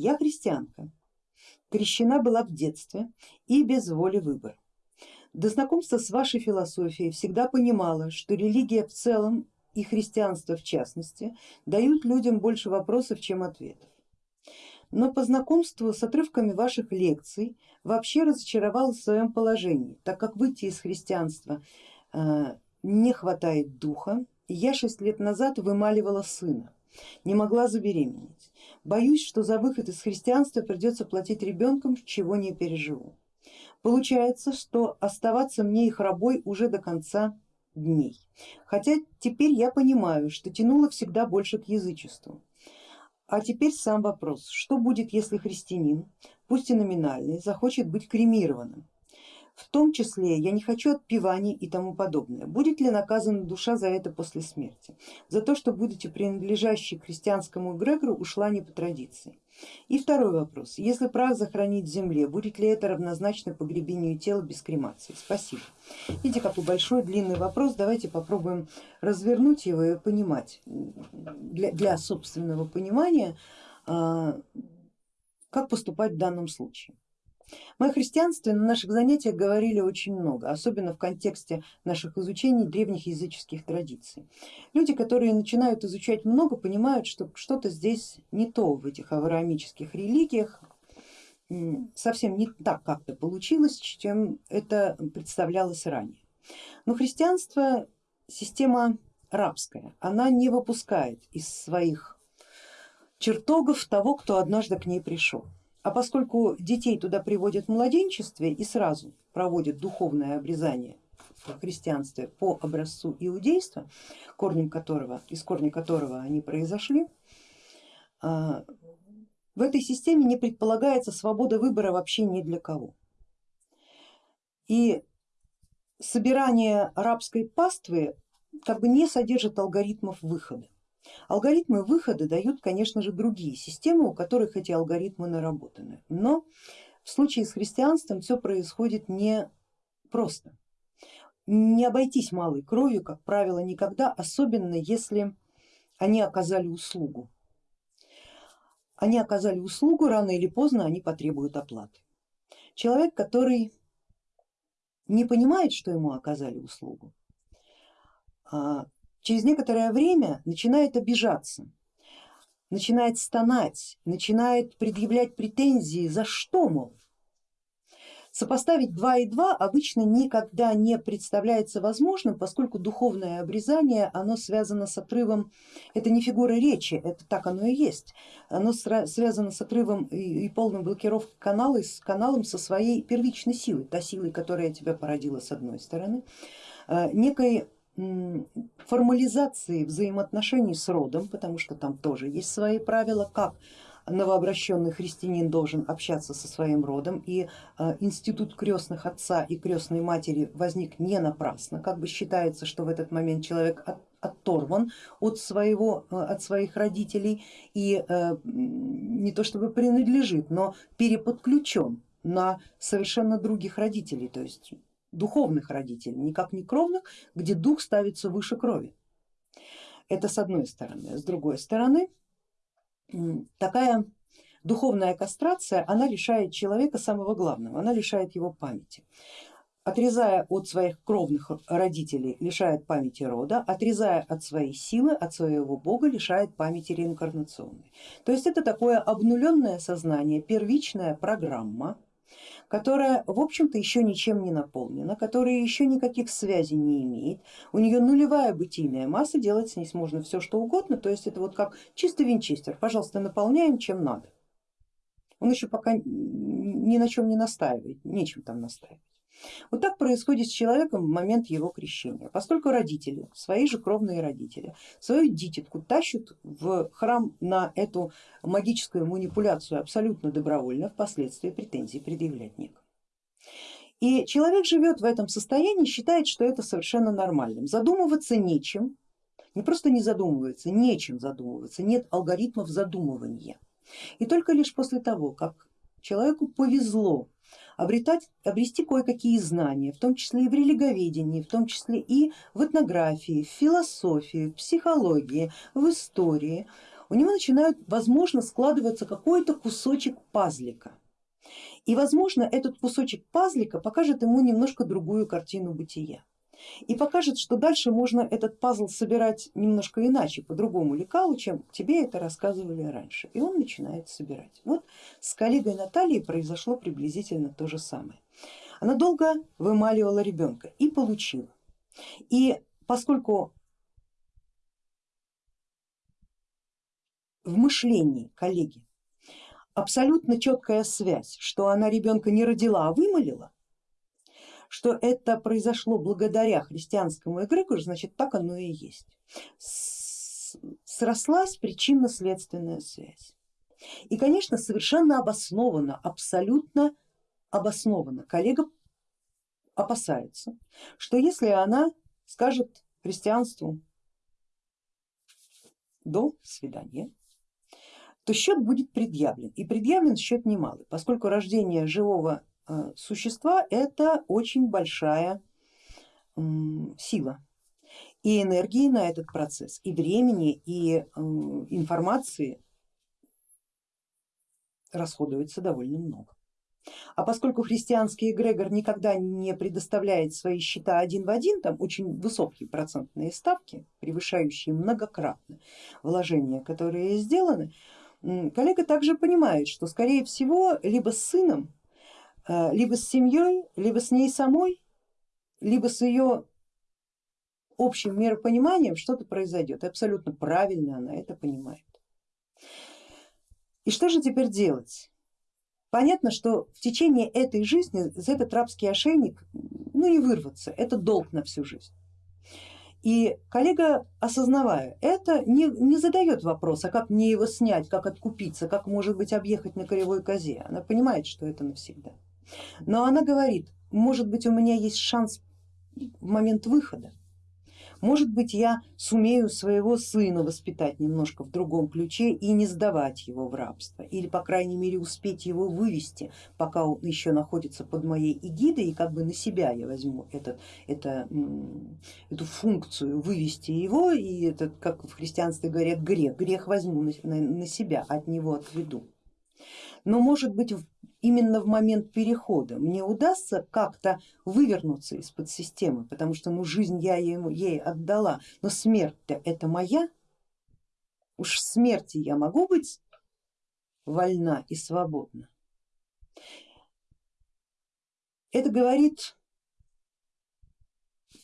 Я христианка, крещена была в детстве и без воли выбора. До знакомства с вашей философией всегда понимала, что религия в целом и христианство в частности дают людям больше вопросов, чем ответов. Но по знакомству с отрывками ваших лекций вообще разочаровалась в своем положении, так как выйти из христианства э, не хватает духа. Я шесть лет назад вымаливала сына, не могла забеременеть. Боюсь, что за выход из христианства придется платить ребенком, чего не переживу. Получается, что оставаться мне их рабой уже до конца дней. Хотя теперь я понимаю, что тянуло всегда больше к язычеству. А теперь сам вопрос, что будет, если христианин, пусть и номинальный, захочет быть кремированным? В том числе я не хочу отпеваний и тому подобное. Будет ли наказана душа за это после смерти? За то, что будучи принадлежащей христианскому эгрегору ушла не по традиции. И второй вопрос. Если прах захоронить в земле, будет ли это равнозначно погребению тела без кремации? Спасибо. Видите, какой большой длинный вопрос, давайте попробуем развернуть его и понимать для, для собственного понимания, а, как поступать в данном случае. Мы о христианстве на наших занятиях говорили очень много, особенно в контексте наших изучений древних языческих традиций. Люди, которые начинают изучать много, понимают, что что-то здесь не то в этих авраамических религиях, совсем не так как-то получилось, чем это представлялось ранее. Но христианство система рабская, она не выпускает из своих чертогов того, кто однажды к ней пришел. А поскольку детей туда приводят в младенчестве и сразу проводят духовное обрезание в христианстве по образцу иудейства, корнем которого, из корня которого они произошли, а, в этой системе не предполагается свобода выбора вообще ни для кого. И собирание рабской паствы как бы не содержит алгоритмов выхода. Алгоритмы выхода дают, конечно же, другие системы, у которых эти алгоритмы наработаны. Но в случае с христианством все происходит не просто. Не обойтись малой кровью, как правило, никогда, особенно если они оказали услугу. Они оказали услугу, рано или поздно они потребуют оплаты. Человек, который не понимает, что ему оказали услугу, а через некоторое время начинает обижаться, начинает стонать, начинает предъявлять претензии, за что, мол. Сопоставить 2 и 2 обычно никогда не представляется возможным, поскольку духовное обрезание оно связано с отрывом, это не фигура речи, это так оно и есть, оно связано с отрывом и полной блокировкой канала, с каналом со своей первичной силой, та силой, которая тебя породила с одной стороны, э, некой формализации взаимоотношений с родом, потому что там тоже есть свои правила, как новообращенный христианин должен общаться со своим родом. И э, институт крестных отца и крестной матери возник не напрасно, как бы считается, что в этот момент человек оторван от, своего, э, от своих родителей и э, не то чтобы принадлежит, но переподключен на совершенно других родителей, то есть духовных родителей, никак не кровных, где дух ставится выше крови. Это с одной стороны. С другой стороны, такая духовная кастрация, она лишает человека самого главного, она лишает его памяти. Отрезая от своих кровных родителей, лишает памяти рода, отрезая от своей силы, от своего бога, лишает памяти реинкарнационной. То есть это такое обнуленное сознание, первичная программа, которая в общем-то еще ничем не наполнена, которая еще никаких связей не имеет, у нее нулевая бытийная масса, делать с ней можно все что угодно, то есть это вот как чистый винчестер, пожалуйста, наполняем чем надо. Он еще пока ни на чем не настаивает, нечем там настаивать. Вот так происходит с человеком в момент его крещения, поскольку родители, свои же кровные родители, свою дитятку тащат в храм на эту магическую манипуляцию абсолютно добровольно, впоследствии претензий предъявлять некому. И человек живет в этом состоянии, считает, что это совершенно нормальным. Задумываться нечем, не просто не задумывается, нечем задумываться, нет алгоритмов задумывания. И только лишь после того, как человеку повезло обретать, обрести кое-какие знания, в том числе и в религоведении, в том числе и в этнографии, в философии, в психологии, в истории. у него начинает, возможно, складываться какой-то кусочек пазлика. И возможно этот кусочек пазлика покажет ему немножко другую картину бытия и покажет, что дальше можно этот пазл собирать немножко иначе, по другому лекалу, чем тебе это рассказывали раньше. И он начинает собирать. Вот с коллегой Натальей произошло приблизительно то же самое. Она долго вымаливала ребенка и получила. И поскольку в мышлении коллеги абсолютно четкая связь, что она ребенка не родила, а вымолила, что это произошло благодаря христианскому эгрегору, значит так оно и есть. Срослась причинно-следственная связь. И конечно совершенно обоснованно, абсолютно обоснованно коллега опасается, что если она скажет христианству до свидания, то счет будет предъявлен. И предъявлен счет немалый, поскольку рождение живого существа это очень большая сила и энергии на этот процесс, и времени, и информации расходуется довольно много. А поскольку христианский эгрегор никогда не предоставляет свои счета один в один, там очень высокие процентные ставки, превышающие многократно вложения, которые сделаны, коллега также понимает, что скорее всего либо с сыном, э, либо с семьей, либо с ней самой, либо с ее общим миропониманием что-то произойдет. Абсолютно правильно она это понимает. И что же теперь делать? Понятно, что в течение этой жизни за этот рабский ошейник ну, не вырваться, это долг на всю жизнь. И коллега, осознавая это, не, не задает вопроса, как мне его снять, как откупиться, как может быть объехать на кривой козе. Она понимает, что это навсегда. Но она говорит, может быть у меня есть шанс в момент выхода, может быть, я сумею своего сына воспитать немножко в другом ключе и не сдавать его в рабство, или по крайней мере успеть его вывести, пока он еще находится под моей эгидой, и как бы на себя я возьму этот, это, эту функцию вывести его, и этот, как в христианстве говорят, грех, грех возьму на, на, себя, от него отведу. Но может быть именно в момент перехода мне удастся как-то вывернуться из-под системы, потому что ну, жизнь я ему, ей отдала, но смерть-то это моя, уж в смерти я могу быть вольна и свободна. Это говорит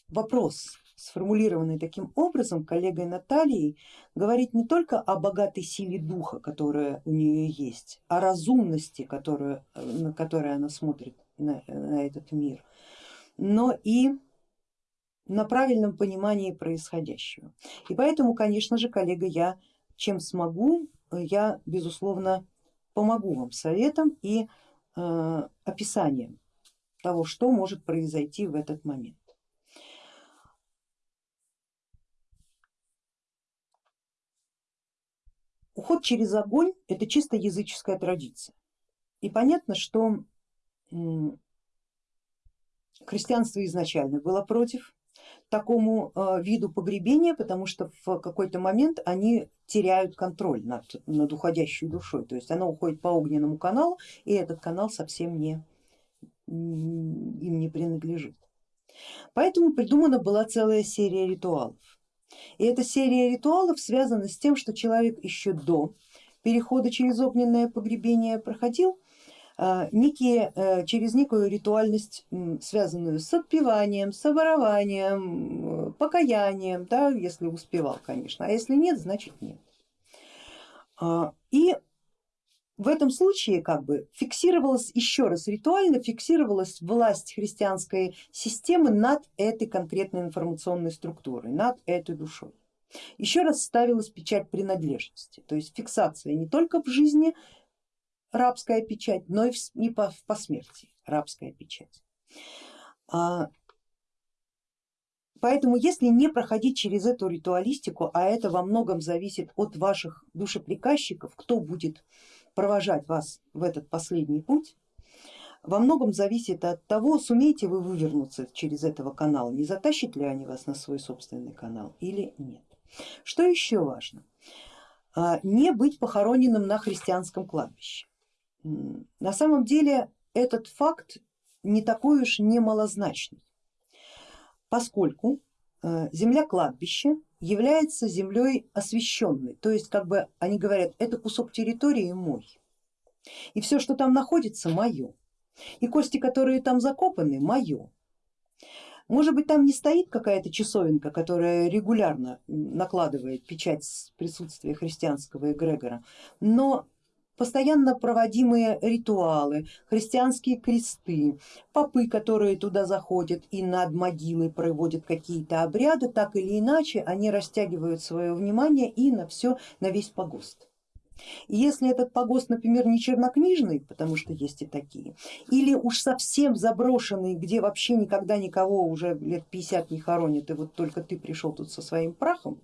вопрос, сформулированный таким образом коллегой Натальей, говорит не только о богатой силе духа, которая у нее есть, о разумности, которую, на которой она смотрит на, на этот мир, но и на правильном понимании происходящего. И поэтому, конечно же, коллега, я чем смогу, я безусловно помогу вам советом и э, описанием того, что может произойти в этот момент. Уход через огонь это чисто языческая традиция. И понятно, что христианство изначально было против такому э, виду погребения, потому что в какой-то момент они теряют контроль над, над уходящей душой, то есть она уходит по огненному каналу и этот канал совсем не, им не принадлежит. Поэтому придумана была целая серия ритуалов. И эта серия ритуалов связана с тем, что человек еще до перехода через огненное погребение проходил а, некие, э, через некую ритуальность, связанную с отпеванием, с оборованием, покаянием, да, если успевал, конечно, а если нет, значит нет. А, и в этом случае как бы фиксировалась еще раз ритуально, фиксировалась власть христианской системы над этой конкретной информационной структурой, над этой душой. Еще раз ставилась печать принадлежности, то есть фиксация не только в жизни рабская печать, но и по, по смерти рабская печать. А, поэтому если не проходить через эту ритуалистику, а это во многом зависит от ваших душеприказчиков, кто будет провожать вас в этот последний путь, во многом зависит от того, сумеете вы вывернуться через этого канала, не затащат ли они вас на свой собственный канал или нет. Что еще важно? а, не быть похороненным на христианском кладбище. На самом деле этот факт не такой уж немалозначный, поскольку э, земля кладбища является землей освященной, то есть как бы они говорят, это кусок территории мой, и все, что там находится, мое, и кости, которые там закопаны, мое. Может быть там не стоит какая-то часовенка, которая регулярно накладывает печать присутствия христианского эгрегора, но постоянно проводимые ритуалы, христианские кресты, попы, которые туда заходят и над могилой проводят какие-то обряды, так или иначе они растягивают свое внимание и на все, на весь погост. И если этот погост, например, не чернокнижный, потому что есть и такие, или уж совсем заброшенный, где вообще никогда никого уже лет 50 не хоронят, и вот только ты пришел тут со своим прахом,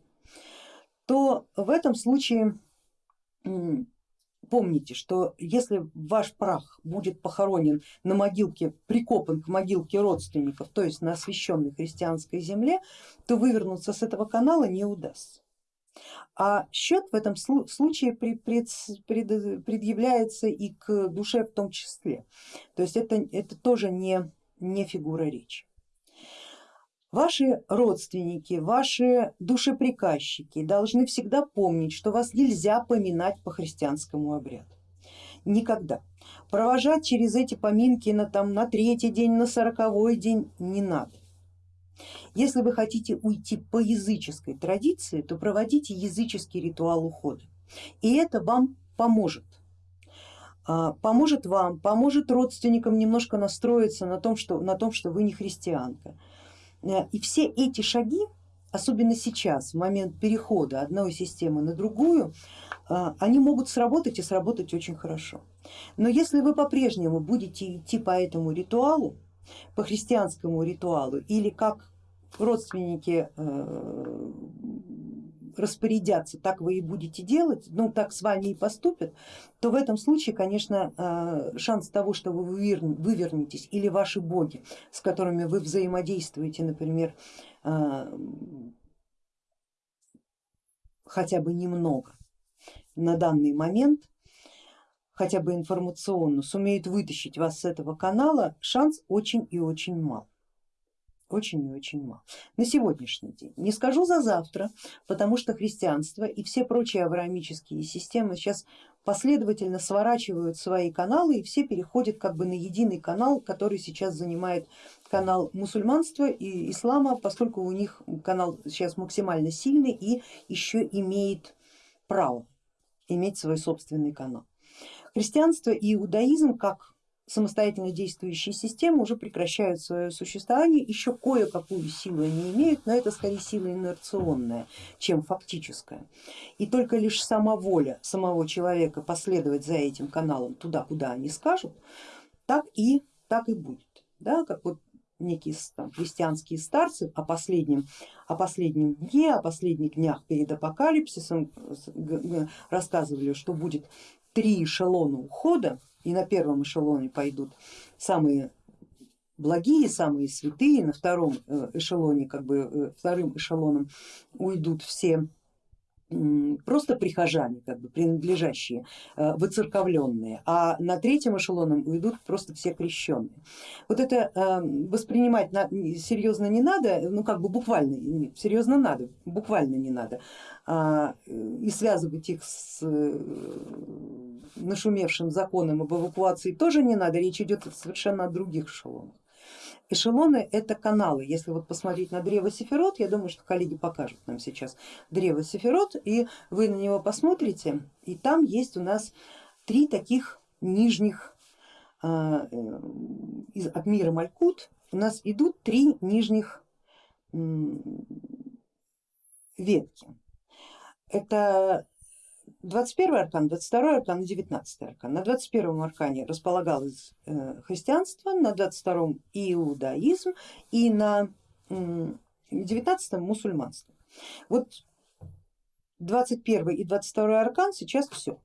то в этом случае помните, что если ваш прах будет похоронен на могилке, прикопан к могилке родственников, то есть на освященной христианской земле, то вывернуться с этого канала не удастся. А счет в этом случае предъявляется и к душе в том числе. То есть это, это тоже не, не фигура речи. Ваши родственники, ваши душеприказчики должны всегда помнить, что вас нельзя поминать по христианскому обряду. Никогда. Провожать через эти поминки на, там, на третий день, на сороковой день не надо. Если вы хотите уйти по языческой традиции, то проводите языческий ритуал ухода. И это вам поможет. А, поможет вам, поможет родственникам немножко настроиться на том, что, на том, что вы не христианка. Э, и все эти шаги, особенно сейчас, в момент перехода одной системы на другую, э, они могут сработать и сработать очень хорошо. Но если вы по-прежнему будете идти по этому ритуалу, по христианскому ритуалу или как родственники э, распорядятся, так вы и будете делать, ну так с вами и поступят, то в этом случае, конечно, э, шанс того, что вы вывернетесь или ваши боги, с которыми вы взаимодействуете, например, э, хотя бы немного на данный момент, хотя бы информационно, сумеют вытащить вас с этого канала, шанс очень и очень мал очень и очень мало. На сегодняшний день, не скажу за завтра, потому что христианство и все прочие авраамические системы сейчас последовательно сворачивают свои каналы и все переходят как бы на единый канал, который сейчас занимает канал мусульманства и ислама, поскольку у них канал сейчас максимально сильный и еще имеет право иметь свой собственный канал. Христианство и иудаизм как самостоятельно действующие системы уже прекращают свое существование, еще кое-какую силу они имеют, но это скорее сила инерционная, чем фактическая. И только лишь сама воля самого человека последовать за этим каналом туда, куда они скажут, так и, так и будет. Да, как вот некие там, христианские старцы о последнем, о последнем дне, о последних днях перед апокалипсисом рассказывали, что будет три эшелона ухода и на первом эшелоне пойдут самые благие, самые святые, на втором э, эшелоне, как бы э, вторым эшелоном уйдут все просто прихожане, как бы принадлежащие, э, выцерковленные, а на третьем эшелоном уйдут просто все крещенные. Вот это воспринимать серьезно не надо, ну как бы буквально, серьезно надо, буквально не надо, а, и связывать их с нашумевшим законом об эвакуации тоже не надо, речь идет совершенно о других эшелонах. Эшелоны это каналы, если вот посмотреть на древо Сефирот, я думаю, что коллеги покажут нам сейчас древо Сефирот, и вы на него посмотрите, и там есть у нас три таких нижних а, из, от мира Малькут, у нас идут три нижних ветки. Это 21 аркан, 22 аркан и 19 аркан. На 21 аркане располагалось э, христианство, на 22 иудаизм и на 19 мусульманство. Вот 21 и 22 аркан сейчас все.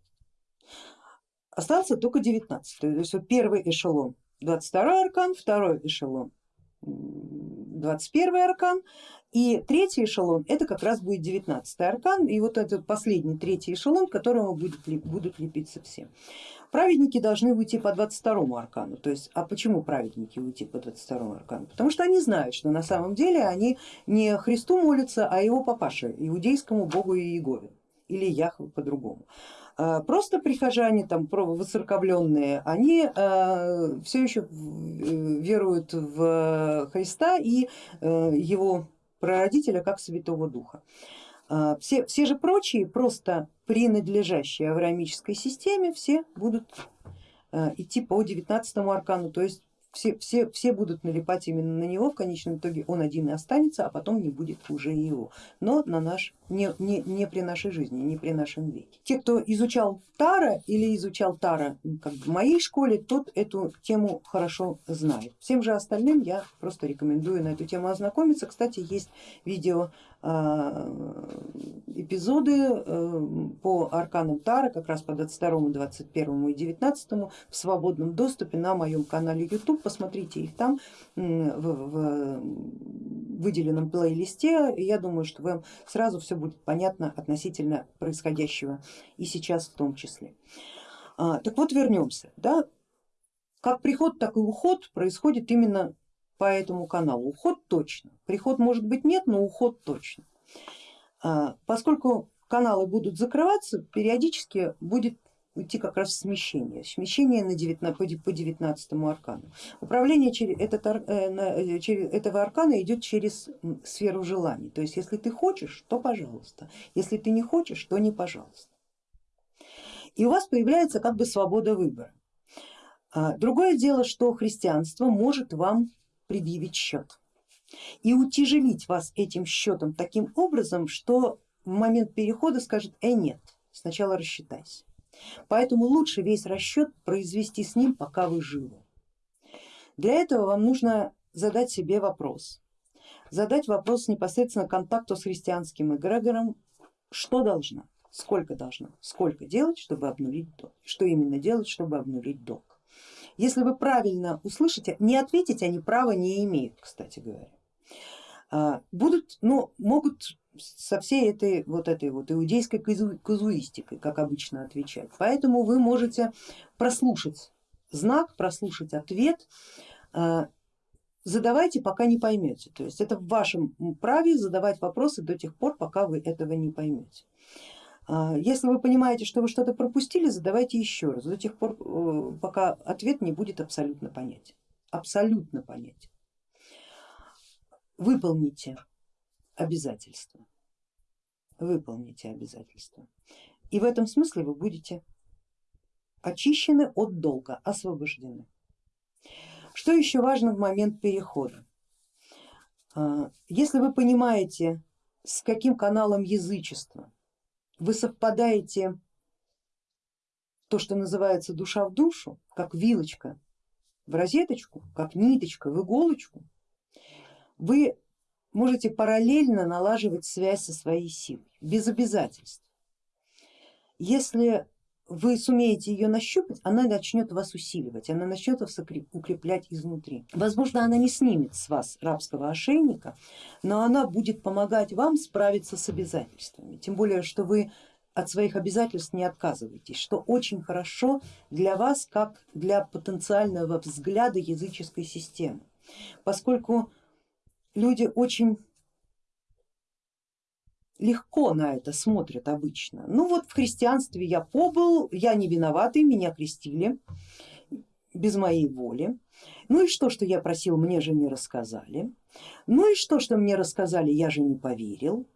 Остался только 19. То есть вот первый эшелон 22 аркан, второй эшелон 21 аркан, и третий эшелон это как раз будет 19 аркан, и вот этот последний третий эшелон, к которому будут, будут лепиться все. Праведники должны уйти по 22 аркану, то есть, а почему праведники уйти по 22 аркану? Потому что они знают, что на самом деле они не Христу молятся, а его папаше, иудейскому богу Иегове или Яхве по-другому. А, просто прихожане, там воцерковленные, они а, все еще э, веруют в Христа и э, его прародителя как Святого Духа. А, все, все же прочие, просто принадлежащие авраамической системе, все будут идти по 19 аркану, то есть все, все, все будут налипать именно на него, в конечном итоге он один и останется, а потом не будет уже его, но на наш, не, не, не при нашей жизни, не при нашем веке. Те, кто изучал Тара или изучал Тара как в моей школе, тот эту тему хорошо знает. Всем же остальным я просто рекомендую на эту тему ознакомиться. Кстати, есть видео эпизоды э, по арканам Тара, как раз по 22, 21 и 19 в свободном доступе на моем канале YouTube. Посмотрите их там в, в выделенном плейлисте. Я думаю, что вам сразу все будет понятно относительно происходящего и сейчас в том числе. А, так вот вернемся. Да? Как приход, так и уход происходит именно по этому каналу. Уход точно, приход может быть нет, но уход точно. А, поскольку каналы будут закрываться, периодически будет идти как раз смещение, смещение на 19, по 19 аркану. Управление через этот, э, э, через этого аркана идет через сферу желаний, то есть если ты хочешь, то пожалуйста, если ты не хочешь, то не пожалуйста. И у вас появляется как бы свобода выбора. А, другое дело, что христианство может вам предъявить счет и утяжелить вас этим счетом таким образом, что в момент перехода скажет, э нет, сначала рассчитайся. Поэтому лучше весь расчет произвести с ним, пока вы живы. Для этого вам нужно задать себе вопрос, задать вопрос непосредственно контакту с христианским эгрегором, что должна, сколько должна, сколько делать, чтобы обнулить долг, что именно делать, чтобы обнулить долг. Если вы правильно услышите, не ответить они права не имеют, кстати говоря. А, будут, но могут со всей этой вот этой вот иудейской казуистикой, как обычно отвечать. Поэтому вы можете прослушать знак, прослушать ответ, а, задавайте, пока не поймете. То есть это в вашем праве задавать вопросы до тех пор, пока вы этого не поймете. А, если вы понимаете, что вы что-то пропустили, задавайте еще раз, до тех пор, э, пока ответ не будет абсолютно понятен. Абсолютно понятен. Выполните обязательства. Выполните обязательства. И в этом смысле вы будете очищены от долга, освобождены. Что еще важно в момент перехода? А, если вы понимаете, с каким каналом язычества вы совпадаете то, что называется душа в душу, как вилочка в розеточку, как ниточка в иголочку, вы можете параллельно налаживать связь со своей силой, без обязательств. Если вы сумеете ее нащупать, она начнет вас усиливать, она начнет вас укреплять изнутри. Возможно, она не снимет с вас рабского ошейника, но она будет помогать вам справиться с обязательствами. Тем более, что вы от своих обязательств не отказываетесь, что очень хорошо для вас, как для потенциального взгляда языческой системы, поскольку люди очень легко на это смотрят обычно. Ну вот в христианстве я побыл, я не виноватый, меня крестили без моей воли. Ну и что, что я просил, мне же не рассказали. Ну и что, что мне рассказали, я же не поверил.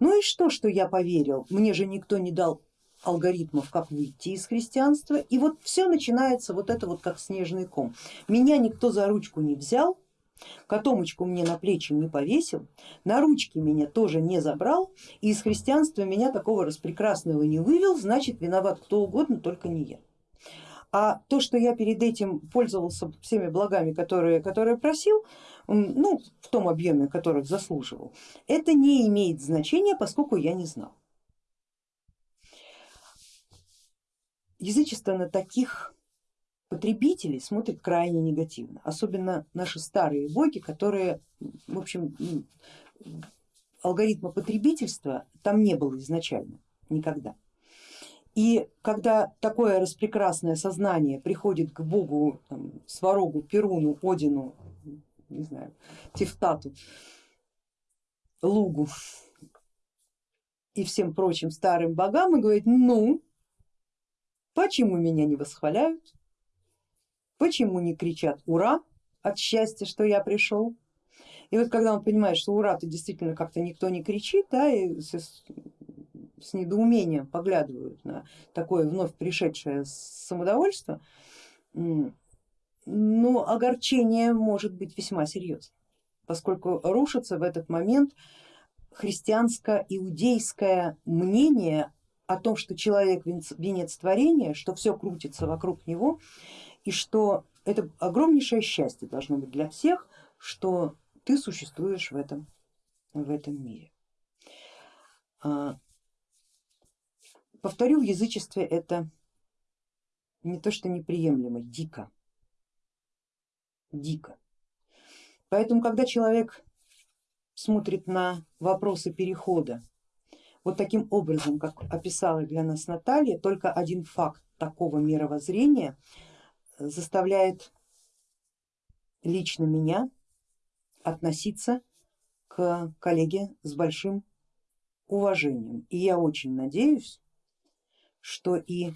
Ну и что, что я поверил, мне же никто не дал алгоритмов, как выйти из христианства. И вот все начинается вот это вот как снежный ком. Меня никто за ручку не взял, Котомочку мне на плечи не повесил, на ручки меня тоже не забрал и из христианства меня такого распрекрасного не вывел, значит виноват кто угодно, только не я. А то, что я перед этим пользовался всеми благами, которые, которые просил, ну, в том объеме, которых заслуживал, это не имеет значения, поскольку я не знал. Язычество на таких потребители смотрят крайне негативно, особенно наши старые боги, которые, в общем, алгоритма потребительства там не было изначально, никогда. И когда такое распрекрасное сознание приходит к богу, там, сварогу, Перуну, Одину, не знаю, Тефтату, Лугу и всем прочим старым богам и говорит, ну, почему меня не восхваляют, почему не кричат ура от счастья, что я пришел. И вот когда он понимает, что ура-то действительно как-то никто не кричит, да, и с недоумением поглядывают на такое вновь пришедшее самодовольство, но огорчение может быть весьма серьезным, поскольку рушится в этот момент христианско-иудейское мнение о том, что человек венец творения, что все крутится вокруг него и что это огромнейшее счастье должно быть для всех, что ты существуешь в этом, в этом мире. А, Повторю, в язычестве это не то что неприемлемо, дико. Дико. Поэтому, когда человек смотрит на вопросы перехода вот таким образом, как описала для нас Наталья, только один факт такого мировоззрения заставляет лично меня относиться к коллеге с большим уважением. И я очень надеюсь, что и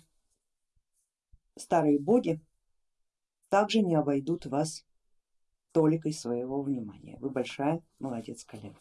старые боги также не обойдут вас толикой своего внимания. Вы большая молодец, коллега.